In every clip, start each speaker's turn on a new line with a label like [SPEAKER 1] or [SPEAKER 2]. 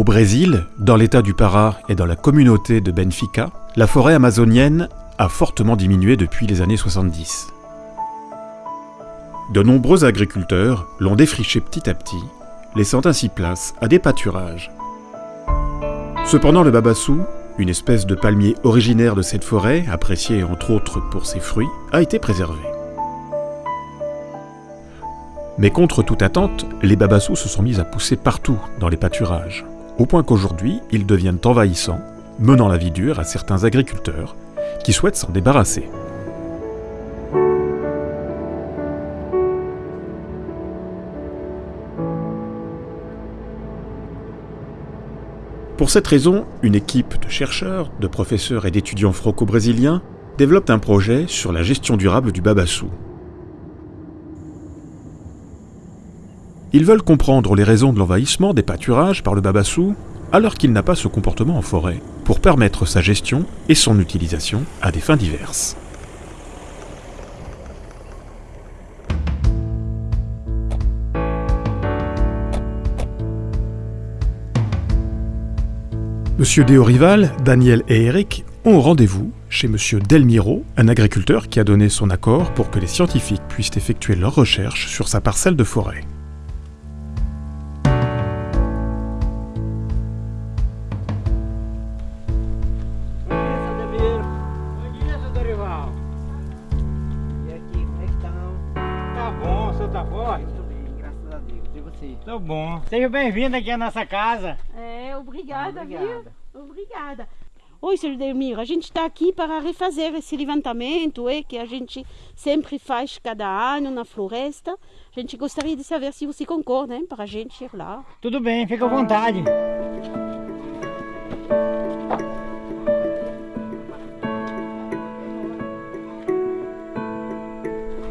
[SPEAKER 1] Au Brésil, dans l'état du Pará et dans la communauté de Benfica, la forêt amazonienne a fortement diminué depuis les années 70. De nombreux agriculteurs l'ont défriché petit à petit, laissant ainsi place à des pâturages. Cependant, le babassou, une espèce de palmier originaire de cette forêt, apprécié entre autres pour ses fruits, a été préservé. Mais contre toute attente, les babassous se sont mis à pousser partout dans les pâturages, au point qu'aujourd'hui, ils deviennent envahissants, menant la vie dure à certains agriculteurs qui souhaitent s'en débarrasser. Pour cette raison, une équipe de chercheurs, de professeurs et d'étudiants franco-brésiliens développe un projet sur la gestion durable du babassou. Ils veulent comprendre les raisons de l'envahissement des pâturages par le babassou alors qu'il n'a pas ce comportement en forêt, pour permettre sa gestion et son utilisation à des fins diverses. Monsieur Déorival, Daniel et Eric ont rendez-vous chez Monsieur Delmiro, un agriculteur qui a donné son accord pour que les scientifiques puissent effectuer leurs recherches sur sa parcelle de forêt.
[SPEAKER 2] Bom. Seja bem-vindo aqui à nossa casa.
[SPEAKER 3] É, obrigada,
[SPEAKER 4] Obrigada.
[SPEAKER 3] viu? Obrigada. Oi, Sr. Delmiro, a gente está aqui para refazer esse levantamento é, que a gente sempre faz cada ano na floresta. A gente gostaria de saber se você concorda hein, para a gente ir lá.
[SPEAKER 2] Tudo bem, fica à vontade.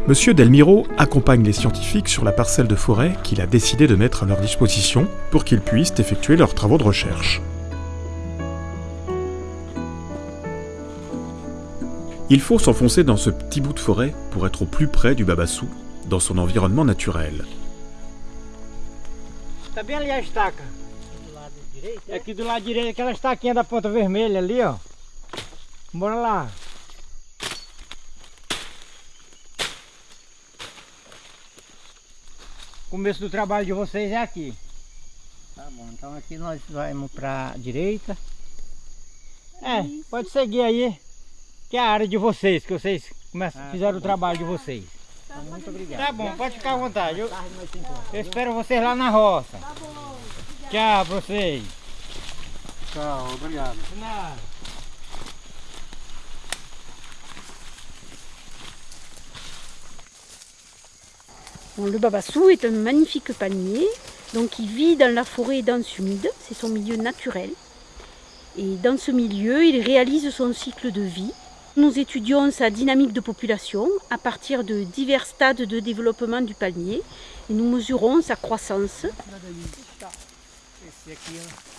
[SPEAKER 1] Monsieur Delmiro accompagne les scientifiques sur la parcelle de forêt qu'il a décidé de mettre à leur disposition pour qu'ils puissent effectuer leurs travaux de recherche. Il faut s'enfoncer dans ce petit bout de forêt pour être au plus près du babassou, dans son environnement naturel.
[SPEAKER 2] Começo do trabalho de vocês é aqui.
[SPEAKER 4] Tá bom, então aqui nós vamos pra direita.
[SPEAKER 2] É, pode seguir aí, que é a área de vocês, que vocês começam,
[SPEAKER 4] Ah,
[SPEAKER 2] fizeram
[SPEAKER 4] tá
[SPEAKER 2] o trabalho de vocês.
[SPEAKER 4] Então, muito obrigado.
[SPEAKER 2] Tá bom, pode ficar à vontade. Eu, eu espero vocês lá na roça.
[SPEAKER 3] Tá bom.
[SPEAKER 2] Tchau pra vocês.
[SPEAKER 4] Tchau, obrigado.
[SPEAKER 2] De nada.
[SPEAKER 3] Bon, le babassou est un magnifique palmier, donc il vit dans la forêt dense humide, c'est son milieu naturel. Et dans ce milieu, il réalise son cycle de vie. Nous étudions sa dynamique de population à partir de divers stades de développement du palmier et nous mesurons sa croissance. Ah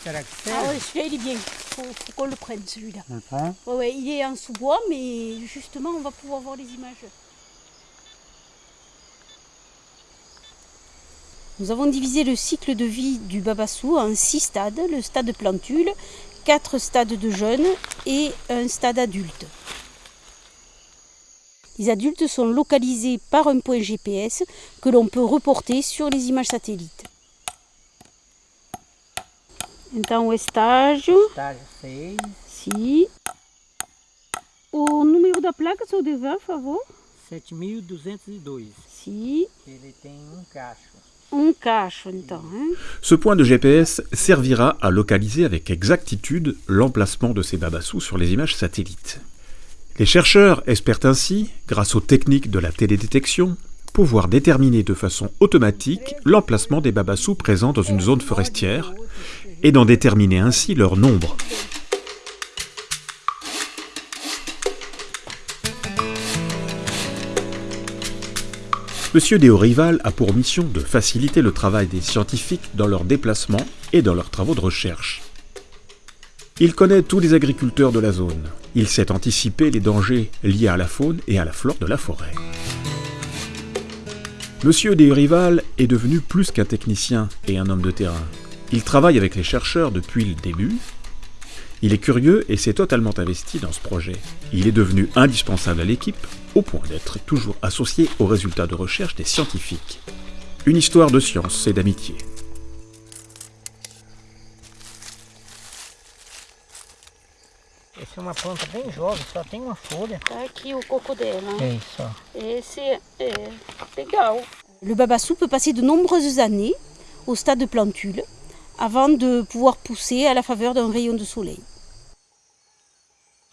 [SPEAKER 3] oui, celui-là il est bien, il faut, faut qu'on le prenne celui-là.
[SPEAKER 4] Tá?
[SPEAKER 3] Ouais, ouais, il est en sous-bois, mais justement on va pouvoir voir les images. Nous avons divisé le cycle de vie du babassou en six stades, le stade plantule, quatre stades de jeûne et un stade adulte. Les adultes sont localisés par un point GPS que l'on peut reporter sur les images satellites. Então o estágio,
[SPEAKER 4] Estágio 6.
[SPEAKER 3] sim. O número da placa, seu dever, por favor.
[SPEAKER 4] 7202.
[SPEAKER 3] Sim.
[SPEAKER 4] Ele tem um cacho.
[SPEAKER 3] Hein?
[SPEAKER 1] Ce point de GPS servira à localiser avec exactitude l'emplacement de ces babassous sur les images satellites. Les chercheurs espèrent ainsi, grâce aux techniques de la télédétection, pouvoir déterminer de façon automatique l'emplacement des babassous présents dans une zone forestière et d'en déterminer ainsi leur nombre. Monsieur Déorival a pour mission de faciliter le travail des scientifiques dans leurs déplacements et dans leurs travaux de recherche. Il connaît tous les agriculteurs de la zone. Il sait anticiper les dangers liés à la faune et à la flore de la forêt. Monsieur Déorival est devenu plus qu'un technicien et un homme de terrain. Il travaille avec les chercheurs depuis le début. Il est curieux et s'est totalement investi dans ce projet. Il est devenu indispensable à l'équipe, au point d'être toujours associé aux résultats de recherche des scientifiques. Une histoire de science et d'amitié.
[SPEAKER 4] Essa é uma planta bem jovem, só tem uma folha.
[SPEAKER 3] Tá aqui o coco dela.
[SPEAKER 4] É isso, ó.
[SPEAKER 3] Esse é legal. Le babassou peut passer de nombreuses années au stade de plantule avant de pouvoir pousser à la faveur d'un rayon de soleil.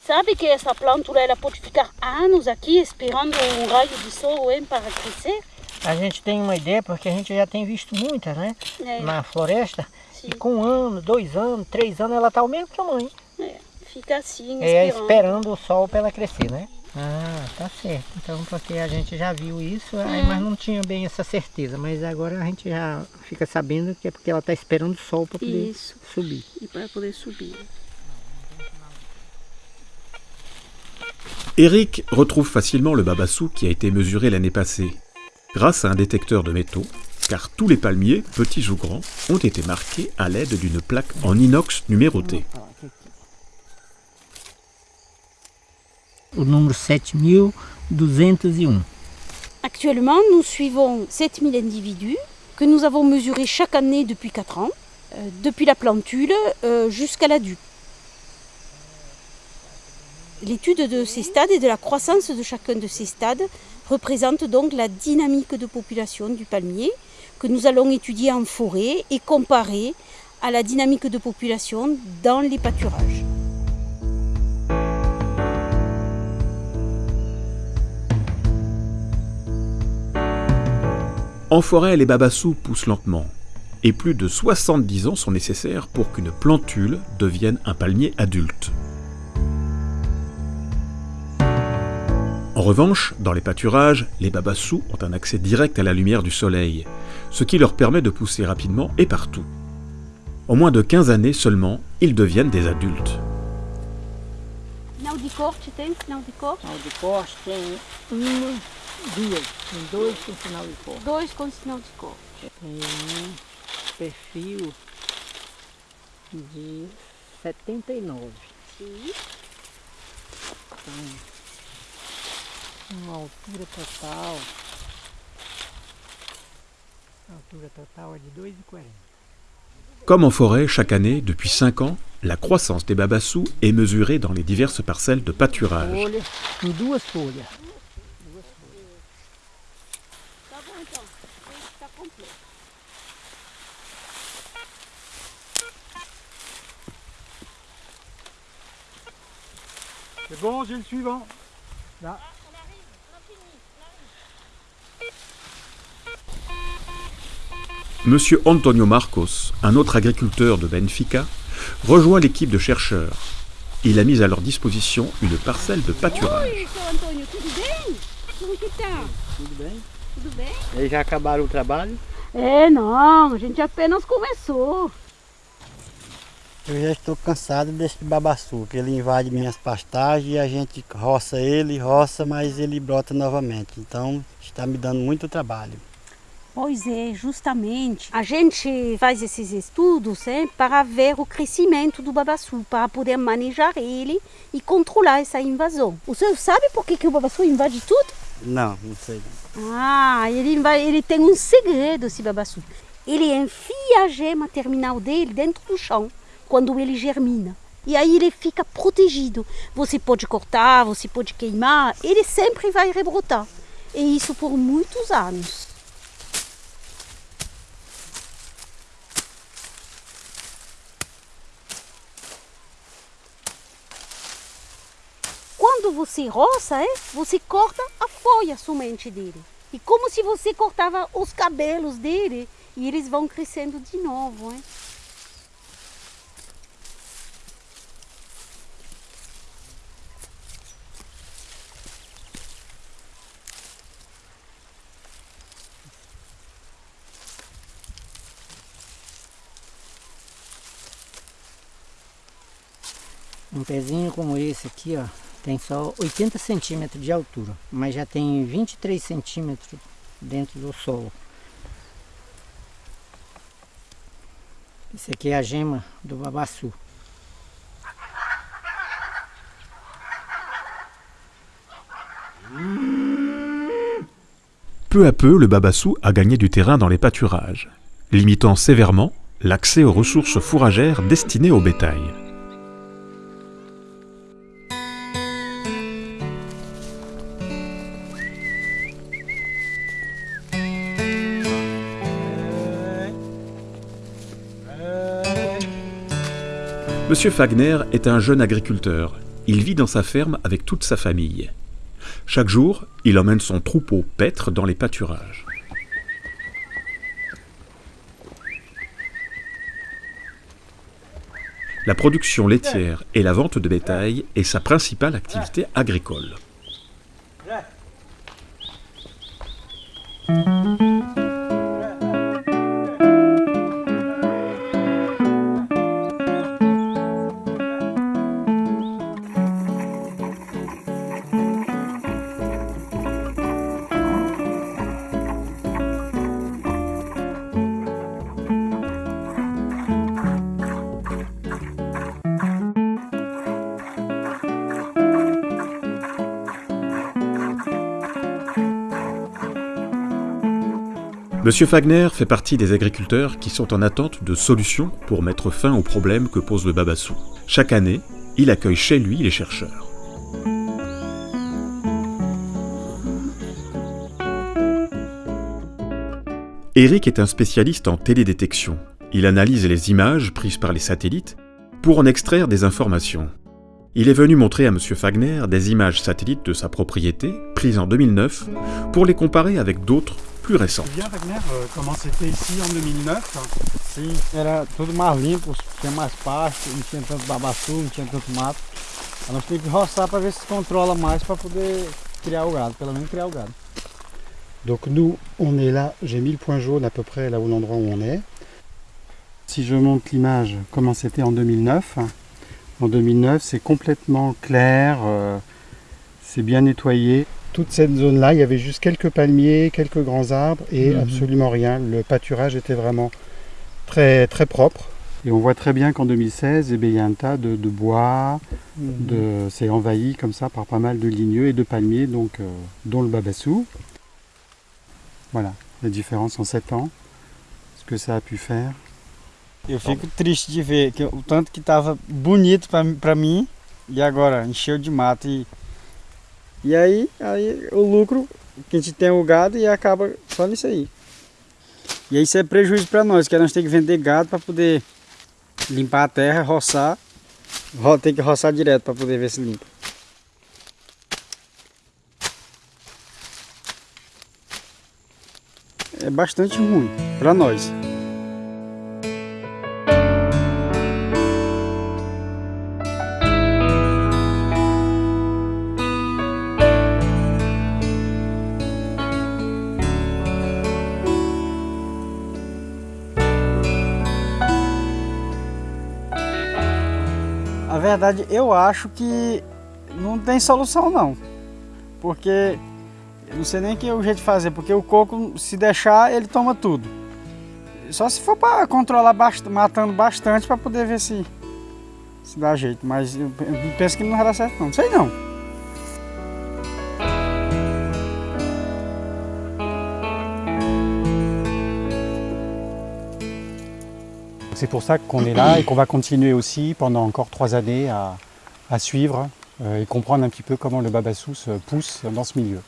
[SPEAKER 3] Sabe que essa plântula ela pode ficar anos aqui esperando um raio de sol hein, para crescer?
[SPEAKER 4] A gente tem uma ideia porque a gente já tem visto muitas, né?
[SPEAKER 3] É,
[SPEAKER 4] Na floresta.
[SPEAKER 3] sim.
[SPEAKER 4] E com um ano, dois anos, três anos, ela tá o mesmo tamanho.
[SPEAKER 3] É, fica assim,
[SPEAKER 4] É
[SPEAKER 3] esperando.
[SPEAKER 4] esperando o sol para ela crescer, né? Ah, tá certo. Então, porque a gente já viu isso, aí, mas não tinha bem essa certeza. Mas agora a gente já fica sabendo que é porque ela tá esperando o sol para poder
[SPEAKER 3] Isso,
[SPEAKER 4] subir.
[SPEAKER 3] e para poder subir.
[SPEAKER 1] Eric retrouve facilement le babassou qui a été mesuré l'année passée, grâce à un détecteur de métaux, car tous les palmiers, petits ou grands, ont été marqués à l'aide d'une plaque en inox numérotée.
[SPEAKER 4] O número 7201.
[SPEAKER 3] Actuellement, nous suivons 7000 individus que nous avons mesurés chaque année depuis 4 ans, euh, depuis la plantule euh, jusqu'à l'adulte. L'étude de ces stades et de la croissance de chacun de ces stades représente donc la dynamique de population du palmier que nous allons étudier en forêt et comparer à la dynamique de population dans les pâturages.
[SPEAKER 1] En forêt, les babassous poussent lentement, et plus de 70 ans sont nécessaires pour qu'une plantule devienne un palmier adulte. En revanche, dans les pâturages, les babassous ont un accès direct à la lumière du soleil, ce qui leur permet de pousser rapidement et partout. En moins de 15 années seulement, ils deviennent des adultes.
[SPEAKER 3] Final de corte tem? Final de corte?
[SPEAKER 4] Sinal de corte tem uma, duas. Tem dois com sinal de corte.
[SPEAKER 3] Dois com sinal de corte.
[SPEAKER 4] Tem perfil de 79.
[SPEAKER 3] Sim.
[SPEAKER 4] Uma altura total. A altura total é de 2,40.
[SPEAKER 1] Comme en forêt, chaque année, depuis 5 ans, la croissance des babassous est mesurée dans les diverses parcelles de pâturage.
[SPEAKER 2] C'est bon, j'ai le suivant. Là.
[SPEAKER 1] Monsieur Antonio Marcos, un autre agriculteur de Benfica, rejoint l'équipe de chercheurs. Il a mis à leur disposition une parcelle de pâturage.
[SPEAKER 3] Oi, seu Antônio, tudo bem? Como que tá?
[SPEAKER 4] Tudo bem?
[SPEAKER 3] Tudo bem?
[SPEAKER 4] Eles já acabaram o trabalho?
[SPEAKER 3] É, não, a gente apenas começou.
[SPEAKER 5] Eu já estou cansado desse babaçu, que ele invade minhas pastagens e a gente roça ele, roça, mas ele brota novamente. Então está me dando muito trabalho.
[SPEAKER 3] Pois é, justamente. A gente faz esses estudos hein, para ver o crescimento do babaçu, para poder manejar ele e controlar essa invasão. O senhor sabe por que, que o babaçu invade tudo?
[SPEAKER 5] Não, não sei.
[SPEAKER 3] Ah, ele, inva- ele tem um segredo, esse babaçu. Ele enfia a gema terminal dele dentro do chão, quando ele germina. E aí ele fica protegido. Você pode cortar, você pode queimar, ele sempre vai rebrotar. E isso por muitos anos. Quando você roça, é, você corta a folha somente dele. E como se você cortava os cabelos dele e eles vão crescendo de novo. É.
[SPEAKER 4] Um pezinho como esse aqui, ó, tem só 80 centímetros de altura, mas já tem 23 centímetros dentro do solo. Esse aqui é a gema do.
[SPEAKER 1] Peu à peu, le babassou a gagné du terrain dans les pâturages, limitant sévèrement l'accès aux ressources fourragères destinées au bétail. Monsieur Fagner est un jeune agriculteur. Il vit dans sa ferme avec toute sa famille. Chaque jour, il emmène son troupeau paître dans les pâturages. La production laitière et la vente de bétail est sa principale activité agricole. Monsieur Fagner fait partie des agriculteurs qui sont en attente de solutions pour mettre fin aux problèmes que pose le babassou. Chaque année, il accueille chez lui les chercheurs. Eric est un spécialiste en télédétection. Il analyse les images prises par les satellites pour en extraire des informations. Il est venu montrer à M. Fagner des images satellites de sa propriété, prises en 2009, pour les comparer avec d'autres plus récentes.
[SPEAKER 5] Bien, Wagner, euh, comment c'était ici en 2009
[SPEAKER 2] Sim, era tudo mais limpo, tinha mais pasto, não tinha tanto babaçu, não tinha tanto mato. Aí nós temos que roçar para ver se controla mais para poder criar o gado, pelo menos criar o gado.
[SPEAKER 5] Donc nous, on est là, j'ai mis le point jaune à peu près là où l'endroit où on est. Si je monte l'image, comment c'était en 2009 En 2009, c'est complètement clair, euh, c'est bien nettoyé. Toute cette zone-là, il y avait juste quelques palmiers, quelques grands arbres et
[SPEAKER 2] Mhm.
[SPEAKER 5] absolument rien. Le pâturage était vraiment très, très propre. Et on voit très bien qu'en 2016, eh bien, il y a un tas de, de bois, de, c'est envahi comme ça par pas mal de ligneux et de palmiers, donc, euh, dont le babassou. Voilà, la différence en 7 ans, ce que ça a pu faire.
[SPEAKER 2] Eu fico triste de ver que o tanto que tava bonito pra, pra mim e agora encheu de mato e e aí, aí o lucro que a gente tem o gado e acaba só nisso aí. E isso é prejuízo pra nós, que nós temos que vender gado pra poder limpar a terra, roçar, ro- tem que roçar direto pra poder ver se limpa. É bastante ruim pra nós. Verdade, eu acho que não tem solução não. Porque não sei nem que é o jeito de fazer, porque o coco, se deixar, ele toma tudo. Só se for para controlar bastante, matando bastante para poder ver se se dá jeito, mas eu pe- eu penso que não vai dar certo. Não sei não.
[SPEAKER 5] C'est pour ça qu'on est là et qu'on va continuer aussi pendant encore trois années à, suivre euh, et comprendre un petit peu comment le babassou se pousse dans ce milieu.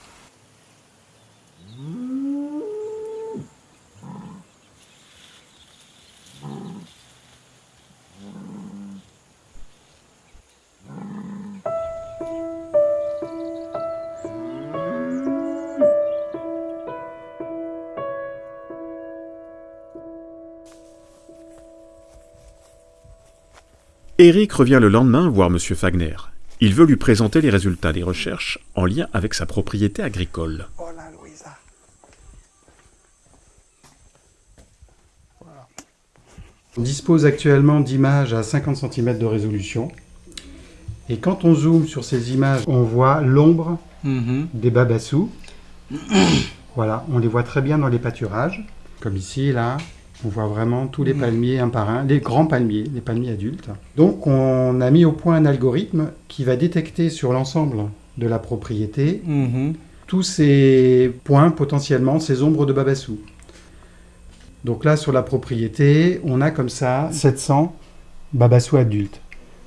[SPEAKER 1] Eric revient le lendemain voir M. Fagner. Il veut lui présenter les résultats des recherches en lien avec sa propriété agricole.
[SPEAKER 5] On dispose actuellement d'images à 50 cm de résolution. Et quand on zoome sur ces images, on voit l'ombre des babassous. voilà, on les voit très bien dans les pâturages, comme ici, là. On voit vraiment tous les palmiers un par un, les grands palmiers, les palmiers adultes. Donc on a mis au point un algorithme qui va détecter sur l'ensemble de la propriété
[SPEAKER 2] Uhum.
[SPEAKER 5] tous ces points potentiellement, ces ombres de babassou. Donc là, sur la propriété, on a comme ça 700 babassou adultes.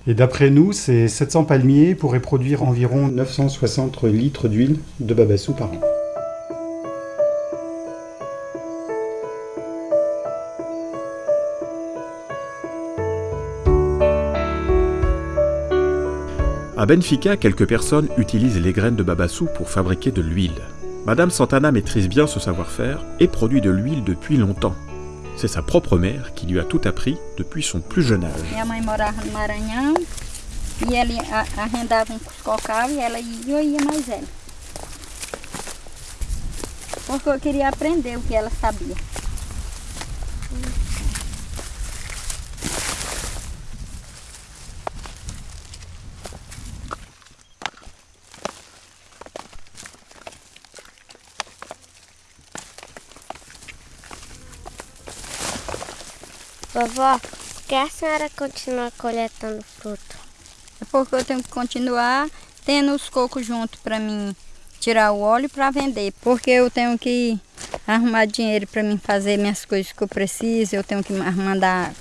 [SPEAKER 5] Et d'après nous, ces 700 palmiers pourraient produire environ 960 litres d'huile de babassou par an.
[SPEAKER 1] À Benfica, quelques personnes utilisent les graines de babassou pour fabriquer de l'huile. Madame Santana maîtrise bien ce savoir-faire et produit de l'huile depuis longtemps. C'est sa propre mère qui lui a tout appris depuis son plus jeune âge.
[SPEAKER 6] Que.
[SPEAKER 7] Vovó, por que a senhora continua coletando fruto?
[SPEAKER 6] É porque eu tenho que continuar tendo os cocos junto para mim tirar o óleo para vender. Porque eu tenho que arrumar dinheiro para mim fazer minhas coisas que eu preciso. Eu tenho que ma- mandar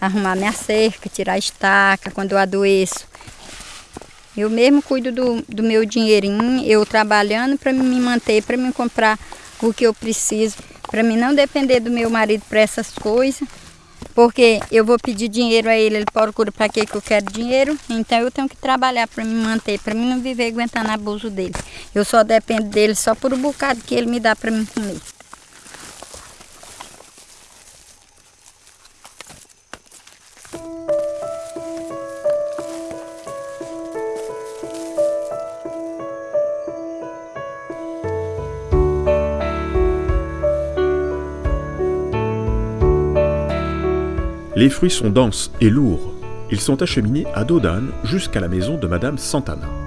[SPEAKER 6] arrumar minha cerca, tirar a estaca quando eu adoeço. Eu mesmo cuido do, do meu dinheirinho, eu trabalhando para me manter, para me comprar o que eu preciso, para mim não depender do meu marido para essas coisas. Porque eu vou pedir dinheiro a ele, ele procura para que que eu quero dinheiro, então eu tenho que trabalhar para me manter, para mim não viver aguentando abuso dele. Eu só dependo dele só por o bocado que ele me dá para mim comer.
[SPEAKER 1] Les fruits sont denses et lourds. Ils sont acheminés à dos d'âne jusqu'à la maison de Madame Santana.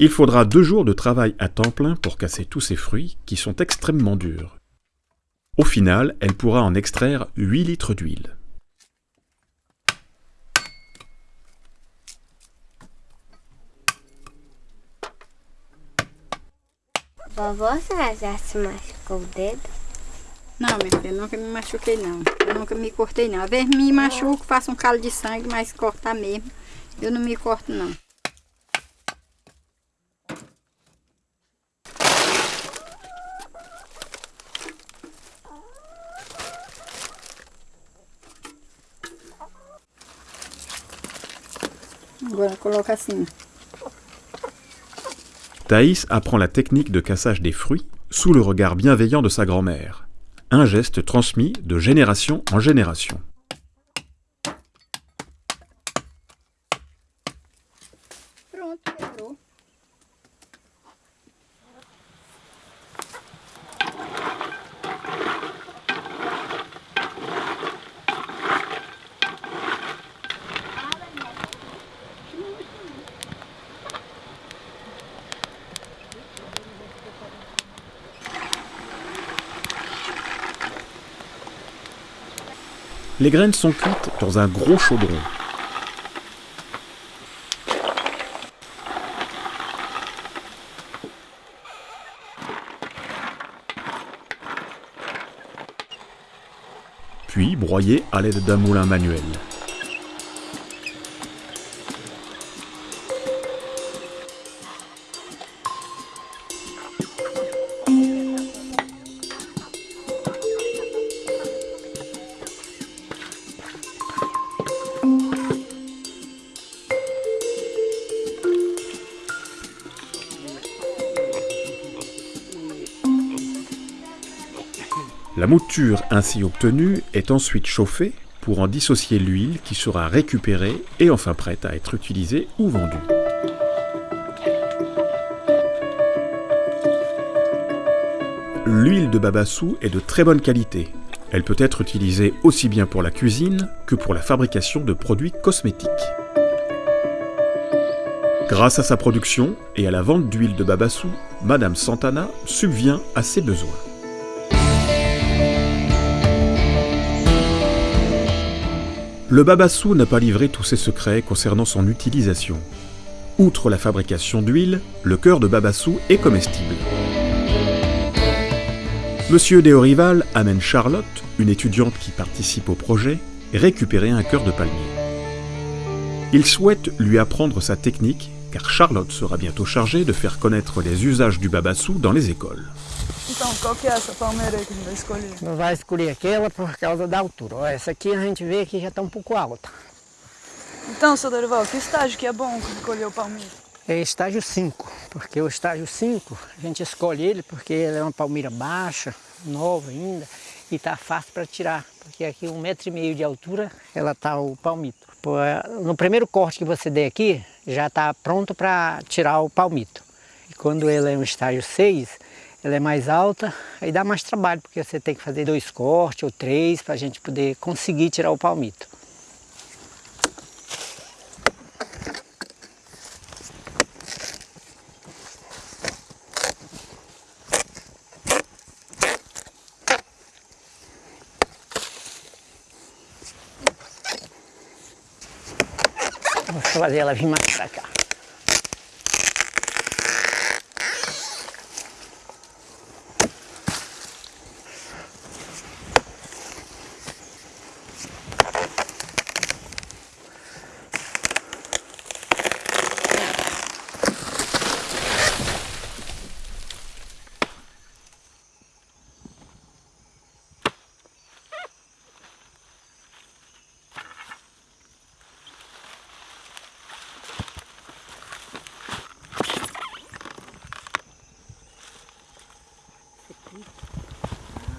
[SPEAKER 1] Il faudra deux jours de travail à temps plein pour casser tous ces fruits qui sont extrêmement durs. Au final, elle pourra en extraire 8 litres d'huile.
[SPEAKER 7] Vovó, a senhora já se machucou o dedo?
[SPEAKER 6] Não, minha filha, nunca me machuquei não. Eu nunca me cortei não. Às vezes me machuco, faço um calo de sangue, mas cortar mesmo. Eu não me corto não. Agora
[SPEAKER 1] Thaïs apprend la technique de cassage des fruits sous le regard bienveillant de sa grand-mère. Un geste transmis de génération en génération.
[SPEAKER 6] Pronto, quebrou.
[SPEAKER 1] Les graines sont cuites dans un gros chaudron. Puis broyées à l'aide d'un moulin manuel. Ainsi obtenue est ensuite chauffée pour en dissocier l'huile qui sera récupérée et enfin prête à être utilisée ou vendue. L'huile de babassou est de très bonne qualité. Elle peut être utilisée aussi bien pour la cuisine que pour la fabrication de produits cosmétiques. Grâce à sa production et à la vente d'huile de babassou, Madame Santana subvient à ses besoins. Le babassou n'a pas livré tous ses secrets concernant son utilisation. Outre la fabrication d'huile, le cœur de babassou est comestible. Monsieur Déorival amène Charlotte, une étudiante qui participe au projet, récupérer un cœur de palmier. Il souhaite lui apprendre sa technique, car Charlotte sera bientôt chargée de faire connaître les usages du babassou dans les écoles.
[SPEAKER 8] Então, qual que é essa palmeira aí que a gente vai escolher?
[SPEAKER 4] Não vai escolher aquela por causa da altura. Ó, essa aqui a gente vê que já está um pouco alta.
[SPEAKER 8] Então, seu Dorival, que estágio que é bom escolher o palmito?
[SPEAKER 4] É estágio 5, porque o estágio 5 a gente escolhe ele porque ele é uma palmeira baixa, nova ainda, e está fácil para tirar, porque aqui um metro e meio de altura ela está o palmito. É, No primeiro corte que você der aqui, já está pronto para tirar o palmito. E quando ele é um estágio 6, ela é mais alta, aí dá mais trabalho, porque você tem que fazer dois cortes ou três para a gente poder conseguir tirar o palmito. Vou fazer ela vir mais para cá.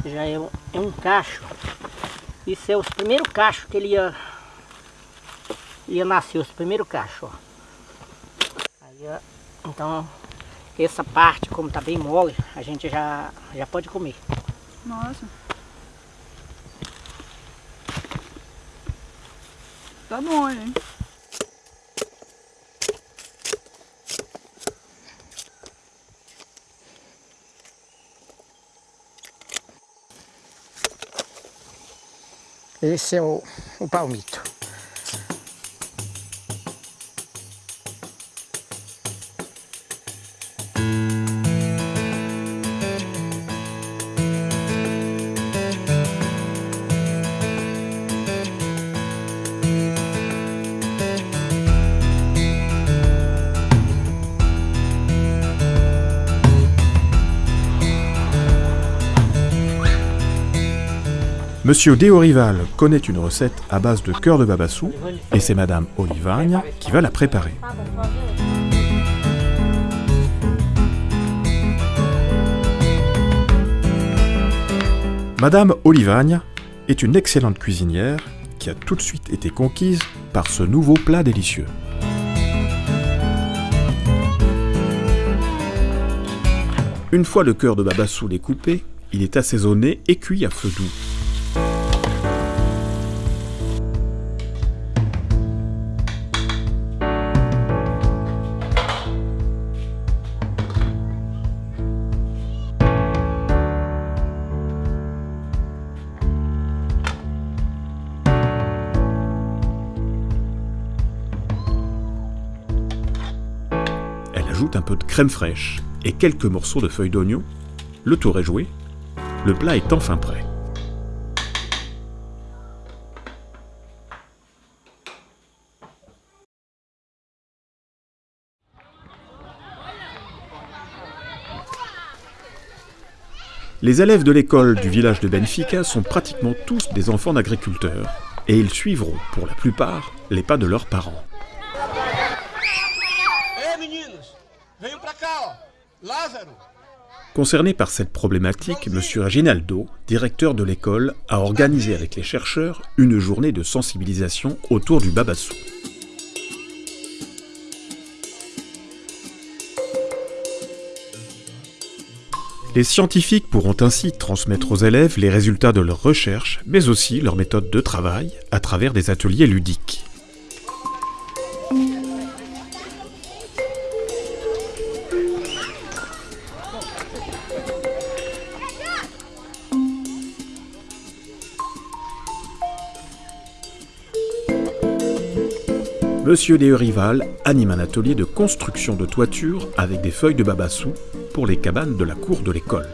[SPEAKER 4] Já é um, é um cacho. Isso é os primeiros cachos que ele ia, ia nascer, os primeiros cachos. Ó. Aí, então, essa parte, como tá bem mole, a gente já, já pode comer.
[SPEAKER 8] Nossa. Tá bom, hein?
[SPEAKER 4] Esse é o, o palmito.
[SPEAKER 1] Monsieur Déorival connaît une recette à base de cœur de babassou et c'est Madame Olivagne qui va la préparer. Madame Olivagne est une excellente cuisinière qui a tout de suite été conquise par ce nouveau plat délicieux. Une fois le cœur de babassou découpé, il est assaisonné et cuit à feu doux. Crème fraîche et quelques morceaux de feuilles d'oignon. Le tour est joué. Le plat est enfin prêt. Les élèves de l'école du village de Benfica sont pratiquement tous des enfants d'agriculteurs, et ils suivront, pour la plupart, les pas de leurs parents.
[SPEAKER 9] Ei, meninos, venham pra cá, ó. Lázaro.
[SPEAKER 1] Concerné par cette problématique, M. Reginaldo, directeur de l'école, a organisé avec les chercheurs une journée de sensibilisation autour du babassou. Les scientifiques pourront ainsi transmettre aux élèves les résultats de leurs recherches, mais aussi leurs méthodes de travail à travers des ateliers ludiques. Monsieur Rival anime un atelier de construction de toiture avec des feuilles de babassou pour les cabanes de la cour de l'école.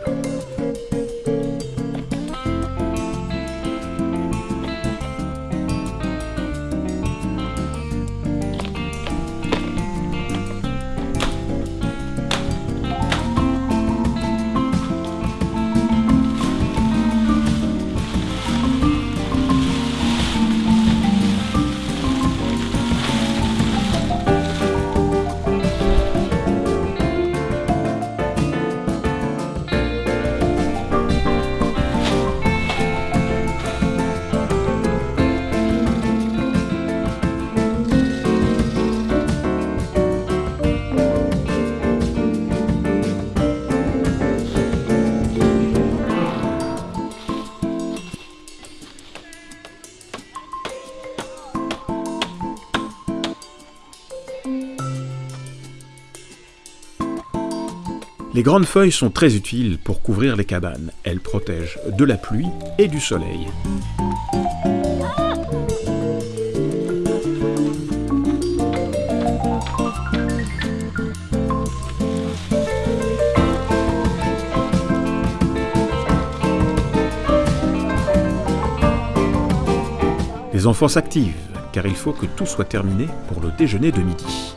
[SPEAKER 1] Les grandes feuilles sont très utiles pour couvrir les cabanes. Elles protègent de la pluie et du soleil. Les enfants s'activent, car il faut que tout soit terminé pour le déjeuner de midi.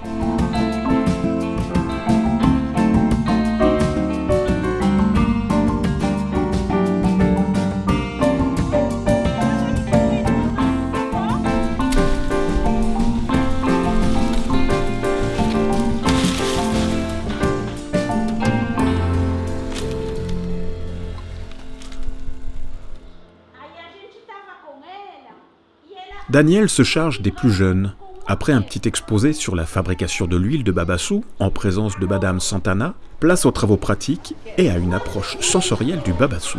[SPEAKER 1] Daniel se charge des plus jeunes. Après un petit exposé sur la fabrication de l'huile de babassou, en présence de Madame Santana, place aux travaux pratiques et à une approche sensorielle du babassou.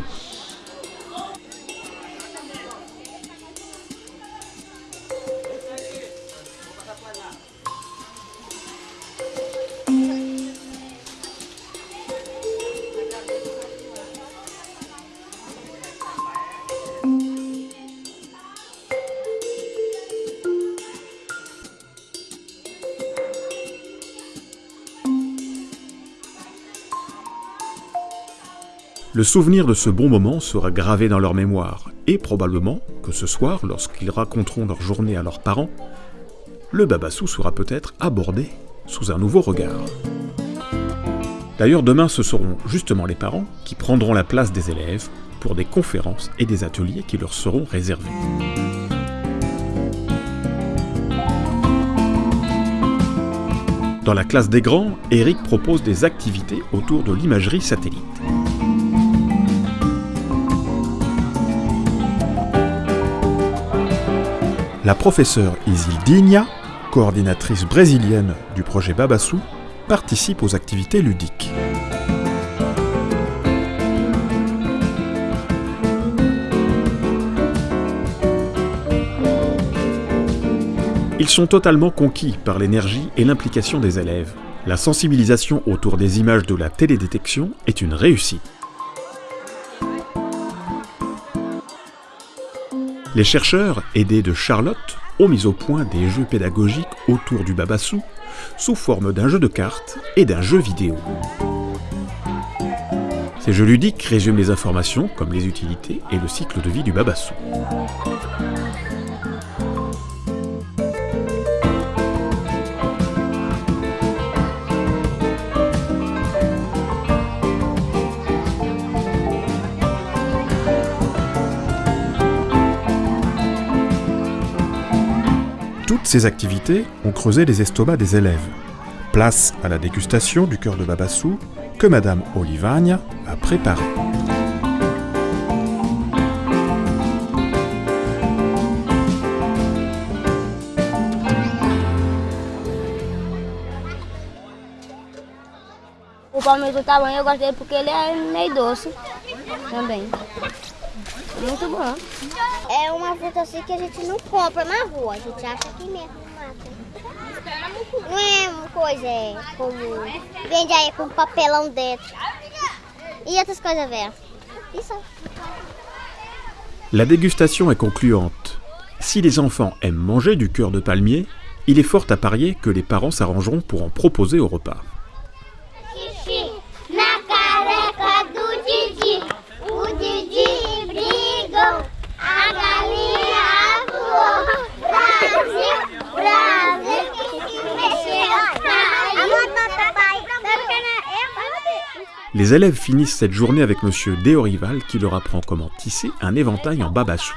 [SPEAKER 1] Le souvenir de ce bon moment sera gravé dans leur mémoire, et probablement que ce soir, lorsqu'ils raconteront leur journée à leurs parents, le babassou sera peut-être abordé sous un nouveau regard. D'ailleurs, demain, ce seront justement les parents qui prendront la place des élèves pour des conférences et des ateliers qui leur seront réservés. Dans la classe des grands, Eric propose des activités autour de l'imagerie satellite. La professeure Isildinha, coordinatrice brésilienne du projet Babassou, participe aux activités ludiques. Ils sont totalement conquis par l'énergie et l'implication des élèves. La sensibilisation autour des images de la télédétection est une réussite. Les chercheurs, aidés de Charlotte, ont mis au point des jeux pédagogiques autour du babassou sous forme d'un jeu de cartes et d'un jeu vidéo. Ces jeux ludiques résument les informations comme les utilités et le cycle de vie du babassou. Toutes ces activités ont creusé les estomacs des élèves. Place à la dégustation du cœur de Babassou que Madame Olivagna a préparé.
[SPEAKER 7] É uma fruta assim que a gente não compra na rua, a gente acha aqui mesmo no mato. Não é uma coisa é, como. Vende aí com papelão dentro. E outras coisas velhas. Isso.
[SPEAKER 1] La dégustation est concluante. Si les enfants aiment manger du cœur de palmier, il est fort à parier que les parents s'arrangeront pour en proposer au repas. Les élèves finissent cette journée avec Monsieur Déorival qui leur apprend comment tisser un éventail en babaçu.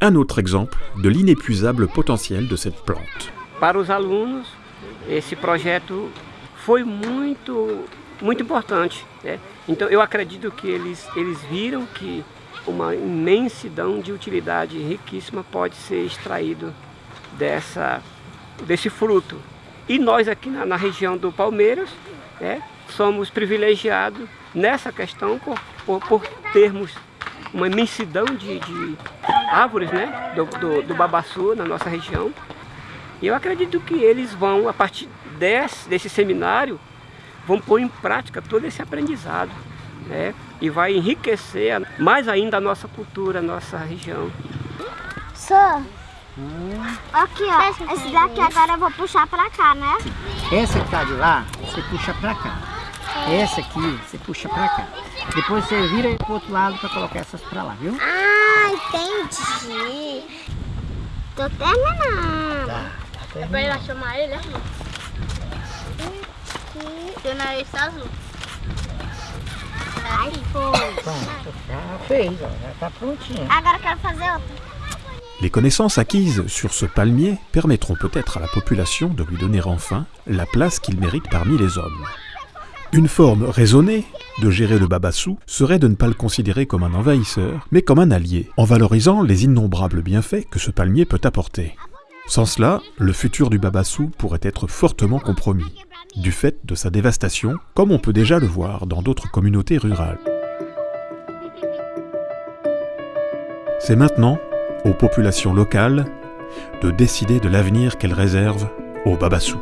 [SPEAKER 1] Un autre exemple de l'inépuisable potentiel de cette plante.
[SPEAKER 9] Para os alunos, esse projeto foi muito, muito importante. né? Então eu acredito que eles, eles viram que uma imensidão de utilidade riquíssima pode ser extraído dessa, desse fruto. E nós aqui na, na região do Palmeiras né, somos privilegiados nessa questão por, por, por termos uma imensidão de, de árvores né, do, do, do babaçu na nossa região. E eu acredito que eles vão, a partir desse, desse seminário, vão pôr em prática todo esse aprendizado. Né? E vai enriquecer mais ainda a nossa cultura, a nossa região.
[SPEAKER 7] Só. Aqui, ó. Esse daqui agora eu vou puxar pra cá, né?
[SPEAKER 4] Essa que tá de lá, você puxa pra cá. Essa aqui, você puxa pra cá. Depois você vira pro outro lado pra colocar essas pra lá, viu?
[SPEAKER 7] Ah, entendi. Tô terminando.
[SPEAKER 4] Tá, tá
[SPEAKER 7] É pra ela chamar ele, né? Seu nariz tá azul. Ai, foi?
[SPEAKER 4] Pronto, já fez, ó, já tá prontinho.
[SPEAKER 7] Agora eu quero fazer outra.
[SPEAKER 1] Les connaissances acquises sur ce palmier permettront peut-être à la population de lui donner enfin la place qu'il mérite parmi les hommes. Une forme raisonnée de gérer le babassou serait de ne pas le considérer comme un envahisseur, mais comme un allié, en valorisant les innombrables bienfaits que ce palmier peut apporter. Sans cela, le futur du babassou pourrait être fortement compromis, du fait de sa dévastation, comme on peut déjà le voir dans d'autres communautés rurales. C'est maintenant aux populations locales de décider de l'avenir qu'elles réservent au babassou.